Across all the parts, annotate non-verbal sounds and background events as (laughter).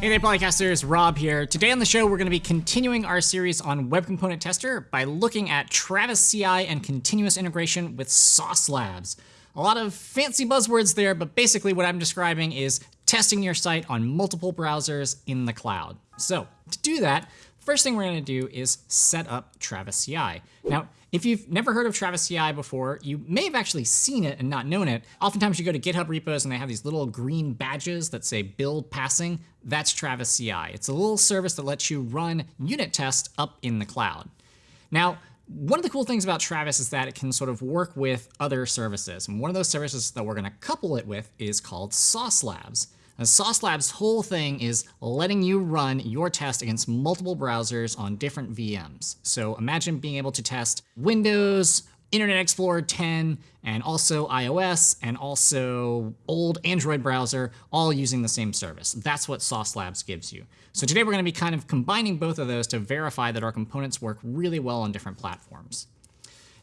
Hey there, Polycasters, Rob here. Today on the show, we're going to be continuing our series on Web Component Tester by looking at Travis CI and continuous integration with Sauce Labs. A lot of fancy buzzwords there, but basically what I'm describing is testing your site on multiple browsers in the cloud. So to do that, first thing we're going to do is set up Travis CI. Now, if you've never heard of Travis CI before, you may have actually seen it and not known it. Oftentimes you go to GitHub repos and they have these little green badges that say build passing. That's Travis CI. It's a little service that lets you run unit tests up in the cloud. Now, one of the cool things about Travis is that it can sort of work with other services. And one of those services that we're going to couple it with is called Sauce Labs. And Sauce Labs' whole thing is letting you run your test against multiple browsers on different VMs. So imagine being able to test Windows, Internet Explorer 10, and also iOS, and also old Android browser, all using the same service. That's what Sauce Labs gives you. So today we're going to be kind of combining both of those to verify that our components work really well on different platforms.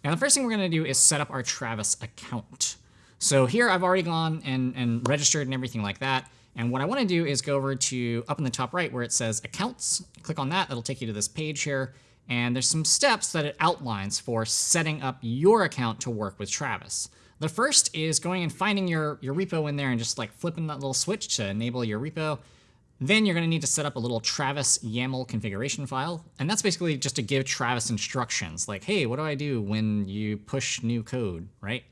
Now the first thing we're going to do is set up our Travis account. So here I've already gone and, and registered and everything like that. And what I want to do is go over to up in the top right where it says accounts. Click on that. That'll take you to this page here. And there's some steps that it outlines for setting up your account to work with Travis. The first is going and finding your, your repo in there and just like flipping that little switch to enable your repo. Then you're going to need to set up a little Travis YAML configuration file. And that's basically just to give Travis instructions like, hey, what do I do when you push new code, right?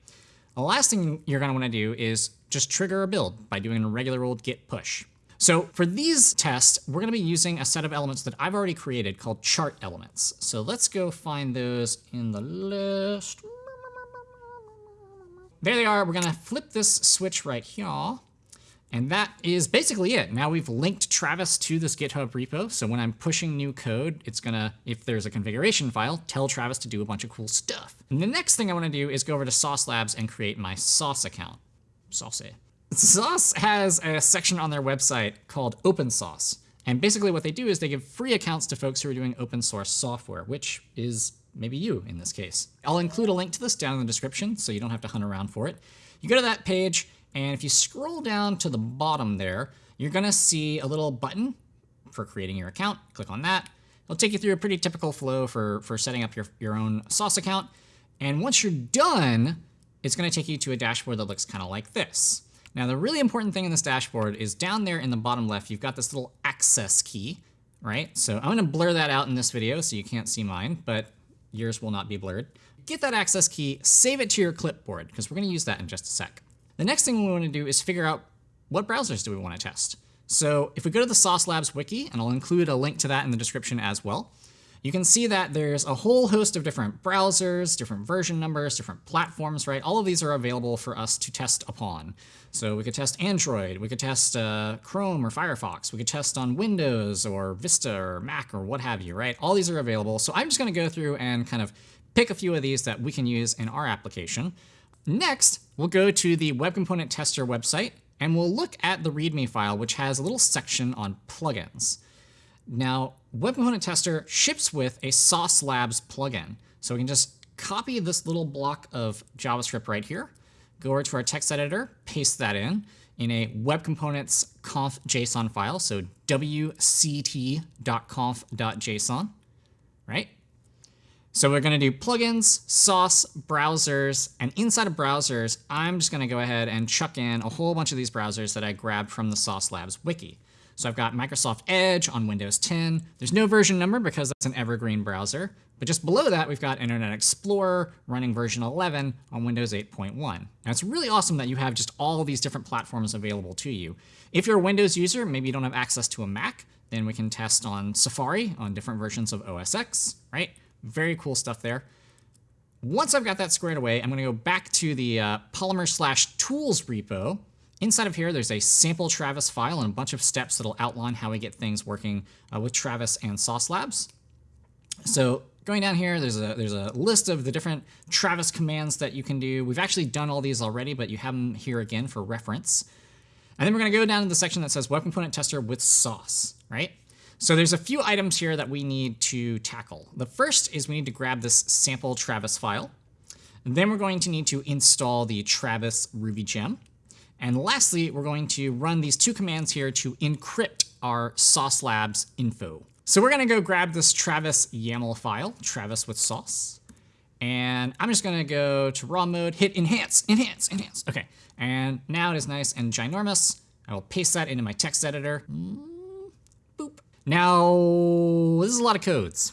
The last thing you're going to want to do is just trigger a build by doing a regular old git push. So for these tests, we're going to be using a set of elements that I've already created called chart elements. So let's go find those in the list. There they are. We're going to flip this switch right here. And that is basically it. Now we've linked Travis to this GitHub repo. So when I'm pushing new code, it's going to, if there's a configuration file, tell Travis to do a bunch of cool stuff. And the next thing I want to do is go over to Sauce Labs and create my Sauce account. Sauce. Sauce has a section on their website called Open Sauce. And basically what they do is they give free accounts to folks who are doing open source software, which is maybe you in this case. I'll include a link to this down in the description so you don't have to hunt around for it. You go to that page and if you scroll down to the bottom there, you're going to see a little button for creating your account. Click on that. It'll take you through a pretty typical flow for, for setting up your, your own Sauce account. And once you're done, it's going to take you to a dashboard that looks kind of like this. Now, the really important thing in this dashboard is down there in the bottom left, you've got this little access key, right? So I'm going to blur that out in this video so you can't see mine, but yours will not be blurred. Get that access key, save it to your clipboard, because we're going to use that in just a sec. The next thing we want to do is figure out what browsers do we want to test. So if we go to the Sauce Labs wiki, and I'll include a link to that in the description as well, you can see that there's a whole host of different browsers, different version numbers, different platforms, right? All of these are available for us to test upon. So we could test Android, we could test uh, Chrome or Firefox, we could test on Windows or Vista or Mac or what have you, right? All these are available. So I'm just going to go through and kind of pick a few of these that we can use in our application. Next, we'll go to the Web Component Tester website, and we'll look at the README file, which has a little section on plugins. Now, Web Component Tester ships with a Sauce Labs plugin. So we can just copy this little block of JavaScript right here, go over to our text editor, paste that in, in a Web Components conf JSON file, so wct.conf.json, right? So we're going to do plugins, sauce, browsers, and inside of browsers, I'm just going to go ahead and chuck in a whole bunch of these browsers that I grabbed from the Sauce Labs wiki. So I've got Microsoft Edge on Windows 10. There's no version number because that's an evergreen browser. But just below that, we've got Internet Explorer running version 11 on Windows 8.1. Now, it's really awesome that you have just all these different platforms available to you. If you're a Windows user, maybe you don't have access to a Mac, then we can test on Safari on different versions of OS X, right? Very cool stuff there. Once I've got that squared away, I'm going to go back to the uh, Polymer slash tools repo. Inside of here, there's a sample Travis file and a bunch of steps that'll outline how we get things working uh, with Travis and Sauce Labs. So going down here, there's a there's a list of the different Travis commands that you can do. We've actually done all these already, but you have them here again for reference. And then we're going to go down to the section that says Web Component Tester with Sauce, right? So there's a few items here that we need to tackle. The first is we need to grab this sample Travis file. Then we're going to need to install the Travis Ruby gem. And lastly, we're going to run these two commands here to encrypt our Sauce Labs info. So we're gonna go grab this Travis YAML file, Travis with sauce. And I'm just gonna go to raw mode, hit enhance, enhance, enhance. Okay, and now it is nice and ginormous. I will paste that into my text editor. Mm, boop. Now, this is a lot of codes.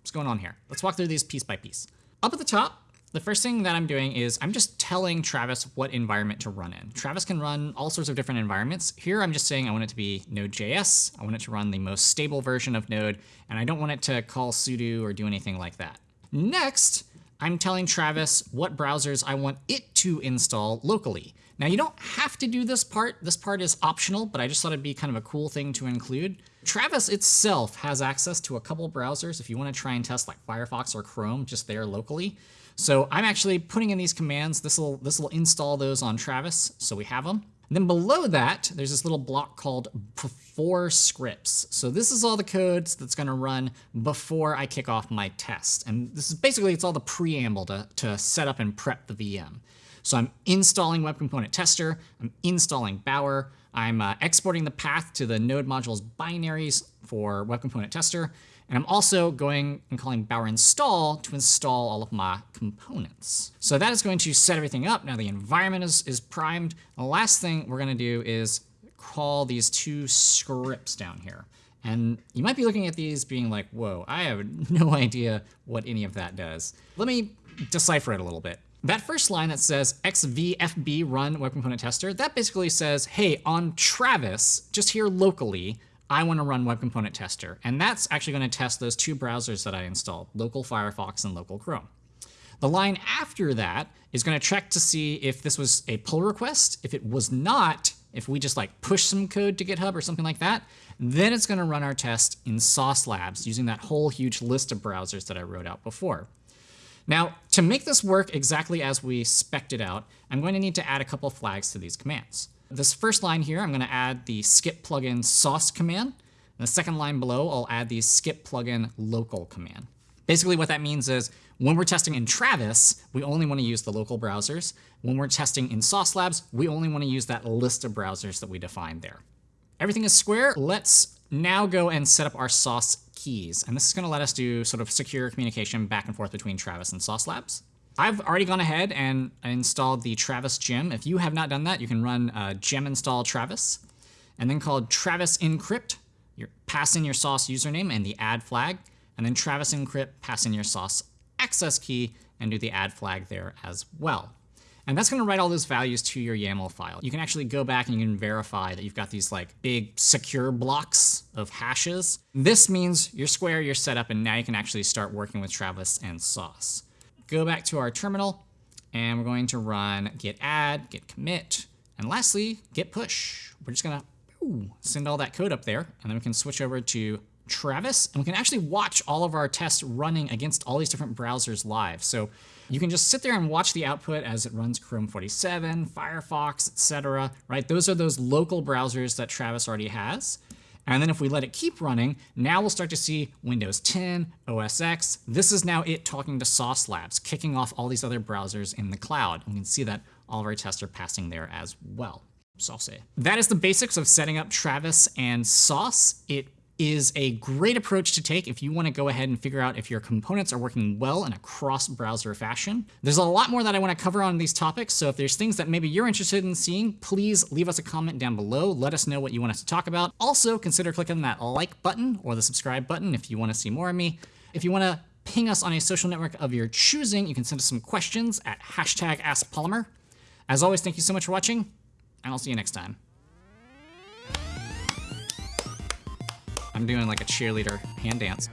What's going on here? Let's walk through these piece by piece. Up at the top, the first thing that I'm doing is I'm just telling Travis what environment to run in. Travis can run all sorts of different environments. Here I'm just saying I want it to be Node.js. I want it to run the most stable version of Node, and I don't want it to call sudo or do anything like that. Next, I'm telling Travis what browsers I want it to install locally. Now you don't have to do this part. This part is optional, but I just thought it'd be kind of a cool thing to include. Travis itself has access to a couple browsers if you want to try and test like Firefox or Chrome just there locally. So I'm actually putting in these commands. This will this will install those on Travis, so we have them. And then below that, there's this little block called before scripts. So this is all the codes that's going to run before I kick off my test. And this is basically, it's all the preamble to, to set up and prep the VM. So I'm installing Web Component Tester, I'm installing Bower, I'm uh, exporting the path to the node modules binaries for Web Component Tester, and I'm also going and calling Bower install to install all of my components. So that is going to set everything up. Now the environment is, is primed. The last thing we're going to do is call these two scripts down here. And you might be looking at these being like, whoa, I have (laughs) no idea what any of that does. Let me decipher it a little bit. That first line that says xvfb run web component tester, that basically says, hey, on Travis, just here locally, I want to run Web Component Tester. And that's actually going to test those two browsers that I installed, local Firefox and local Chrome. The line after that is going to check to see if this was a pull request. If it was not, if we just like push some code to GitHub or something like that, then it's going to run our test in Sauce Labs using that whole huge list of browsers that I wrote out before. Now, to make this work exactly as we spec'd it out, I'm going to need to add a couple flags to these commands. This first line here, I'm going to add the skip plugin sauce command. And the second line below, I'll add the skip plugin local command. Basically what that means is when we're testing in Travis, we only want to use the local browsers. When we're testing in Sauce Labs, we only want to use that list of browsers that we defined there. Everything is square. Let's now go and set up our Sauce keys. And this is going to let us do sort of secure communication back and forth between Travis and Sauce Labs. I've already gone ahead and installed the Travis gem. If you have not done that, you can run uh, gem install Travis and then called Travis encrypt. You pass in your sauce username and the add flag, and then Travis encrypt, pass in your sauce access key and do the add flag there as well. And that's going to write all those values to your YAML file. You can actually go back and you can verify that you've got these like big secure blocks of hashes. This means you're square, you're set up, and now you can actually start working with Travis and Sauce go back to our terminal, and we're going to run git add, git commit, and lastly, git push. We're just gonna ooh, send all that code up there, and then we can switch over to Travis, and we can actually watch all of our tests running against all these different browsers live. So you can just sit there and watch the output as it runs Chrome 47, Firefox, etc. Right? Those are those local browsers that Travis already has. And then if we let it keep running, now we'll start to see Windows 10, OS X. This is now it talking to Sauce Labs, kicking off all these other browsers in the cloud. And we can see that all of our tests are passing there as well. Sauce. That is the basics of setting up Travis and Sauce. It is a great approach to take if you want to go ahead and figure out if your components are working well in a cross-browser fashion. There's a lot more that I want to cover on these topics, so if there's things that maybe you're interested in seeing, please leave us a comment down below. Let us know what you want us to talk about. Also, consider clicking that like button or the subscribe button if you want to see more of me. If you want to ping us on a social network of your choosing, you can send us some questions at hashtag AskPolymer. As always, thank you so much for watching, and I'll see you next time. I'm doing like a cheerleader hand dance.